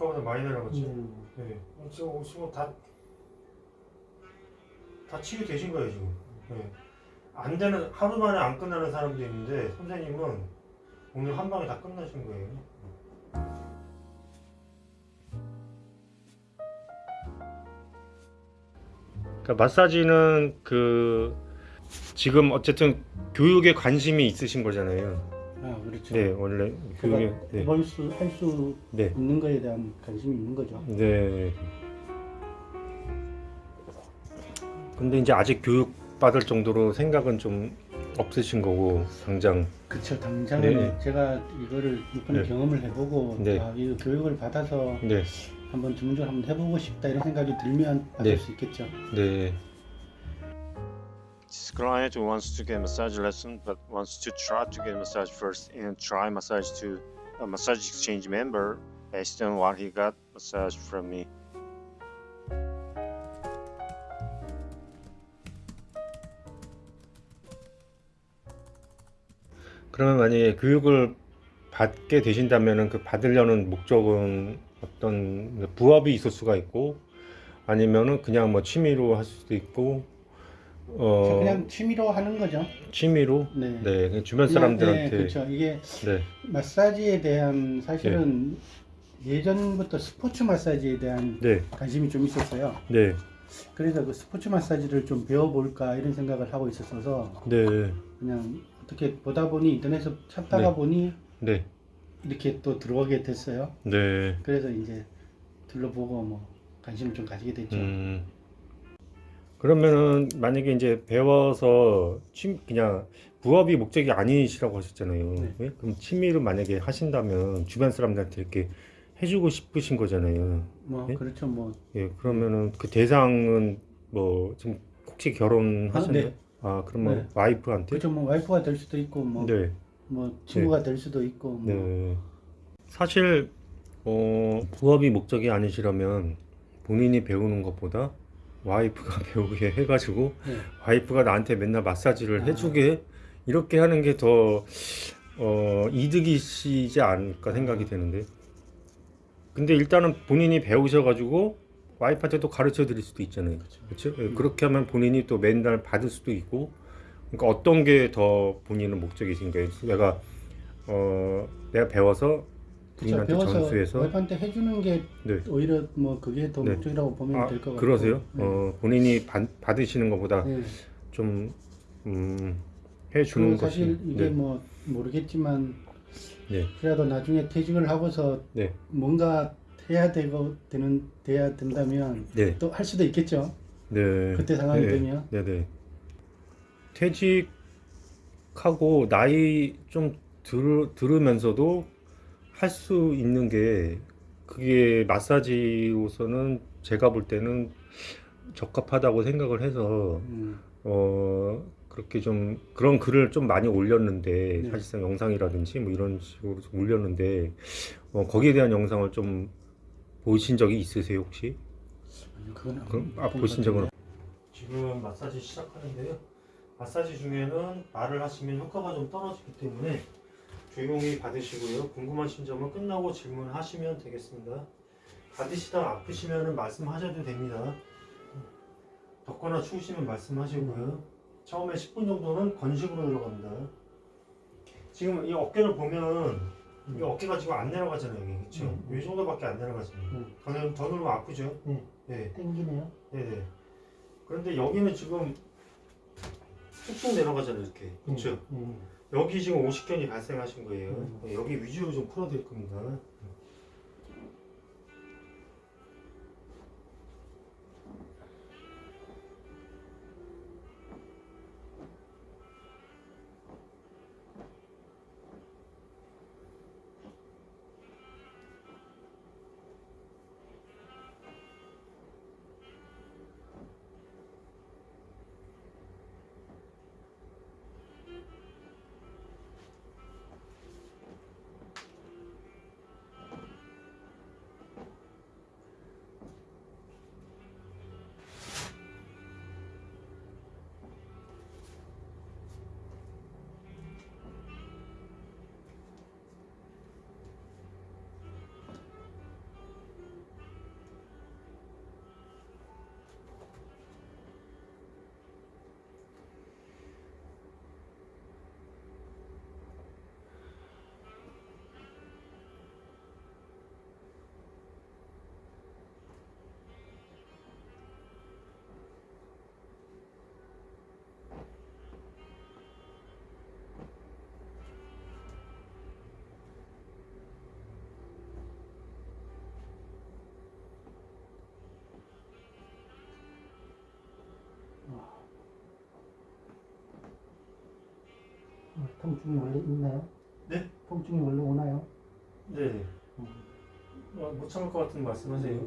아까보다 많이 내려갔죠. 음. 네. 지금 지금 다, 다 치유되신 거예요, 지금. 네. 안 되는, 하루 만에 안 끝나는 사람도 있는데, 선생님은 오늘 한 방에 다 끝나신 거예요. 그러니까 마사지는 그, 지금 어쨌든 교육에 관심이 있으신 거잖아요. 아 그렇죠. 네, 원래 교육에, 제가 네. 해볼 수, 할수 네. 있는 거에 대한 관심이 있는 거죠. 네. 근데 이제 아직 교육 받을 정도로 생각은 좀 없으신 거고 당장 그쵸 당장은 네. 제가 이거를 이번에 네. 경험을 해보고 네. 아, 이 교육을 받아서 네, 한번 전문적으로 한번 해보고 싶다 이런 생각이 들면 받을 네. 수 있겠죠. 네, This client wants to get massage lesson but wants to try to get massage first and try massage to a massage exchange member based on what he got massage from me. 그러면 만약에 교육을 받게 되신다면은 그 받으려는 목적은 어떤 부업이 있을 수가 있고 아니면은 그냥 뭐 취미로 할 수도 있고 어 그냥 취미로 하는 거죠. 취미로 네. 네 그냥 주변 그냥, 사람들한테 네, 그렇죠. 이게 네, 마사지에 대한 사실은 예전부터 스포츠 마사지에 대한 네, 관심이 좀 있었어요. 네, 그래서 그 스포츠 마사지를 좀 배워볼까 이런 생각을 하고 있었어서 네, 그냥 어떻게 보다 보니 인터넷에서 찾다가 네. 보니 네, 이렇게 또 들어가게 됐어요. 네. 그래서 이제 둘러보고 뭐 관심을 좀 가지게 됐죠. 음. 그러면은 만약에 이제 배워서 취 그냥 부업이 목적이 아니시라고 하셨잖아요. 네. 예? 그럼 취미로 만약에 하신다면 주변 사람들한테 이렇게 해주고 싶으신 거잖아요. 뭐 네? 그렇죠. 뭐 예, 그러면은 그 대상은 뭐 지금 혹시 결혼하셨나요? 아, 네. 아, 그러면 네. 와이프한테? 그렇죠. 뭐 와이프가 될 수도 있고 뭐, 네, 뭐 친구가 될 수도 있고 뭐 네. 사실 어, 부업이 목적이 아니시라면 본인이 배우는 것보다 와이프가 배우게 해가지고 네. 와이프가 나한테 맨날 마사지를 아. 해주게 이렇게 하는 게더 어, 이득이시지 않을까 생각이 되는데 근데 일단은 본인이 배우셔가지고 와이프한테 또 가르쳐 드릴 수도 있잖아요 그렇죠? 예, 그렇게 하면 본인이 또 맨날 받을 수도 있고 그러니까 어떤 게 더 본인은 목적이신 거예요 내가 어, 내가 배워서. 본인한테 배워서 전수해서 와이프한테 해주는 게 네. 오히려 뭐 그게 더 네. 목적이라고 보면 아, 될것 같아요. 그러세요? 네. 어, 본인이 받, 받으시는 것보다 네. 좀 음, 해주는 그리고 사실 것이 이게 네. 뭐 모르겠지만 네. 그래도 나중에 퇴직을 하고서 네. 뭔가 해야 되고 되는 돼야 된다면 네. 또할 수도 있겠죠. 네. 그때 상황이 네. 되면 네네. 퇴직하고 나이 좀 들, 들으면서도 할 수 있는 게 그게 마사지로서는 제가 볼 때는 적합하다고 생각을 해서 음, 어 그렇게 좀 그런 글을 좀 많이 올렸는데 네. 사실상 영상이라든지 뭐 이런 식으로 좀 올렸는데 어, 거기에 대한 영상을 좀 보신 적이 있으세요 혹시? 아니요, 그건 그럼 아 보신 적은. 지금 마사지 시작하는데요. 마사지 중에는 말을 하시면 효과가 좀 떨어지기 때문에 조용히 받으시고요. 궁금하신 점은 끝나고 질문하시면 되겠습니다. 받으시다 아프시면 말씀하셔도 됩니다. 덥거나 추우시면 말씀하시고요. 처음에 10분 정도는 건식으로 들어갑니다. 지금 이 어깨를 보면 이 어깨가 지금 안 내려가잖아요. 여기 그렇죠? 음. 이 정도밖에 안 내려가잖아요. 음. 더, 누- 더 누르면 아프죠? 네. 네. 땡기네요. 네네. 그런데 여기는 지금 쑥쑥 내려가잖아요, 이렇게. 그렇죠? 음, 여기 지금 오십견이 발생하신 거예요. 음. 네, 여기 위주로 좀 풀어드릴 겁니다. 통증이 원래 있나요? 네? 통증이 원래 오나요? 네. 어, 못 참을 것 같은 말씀하세요.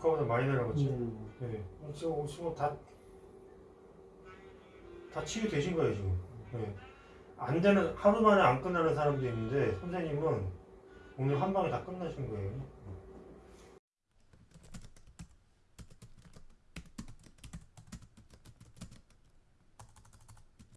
아까보다 많이 내려갔죠. 음. 네. 지금 지금 다, 다 치유되신 거예요, 지금. 네. 안 되는, 하루 만에 안 끝나는 사람도 있는데, 선생님은 오늘 한 방에 다 끝나신 거예요.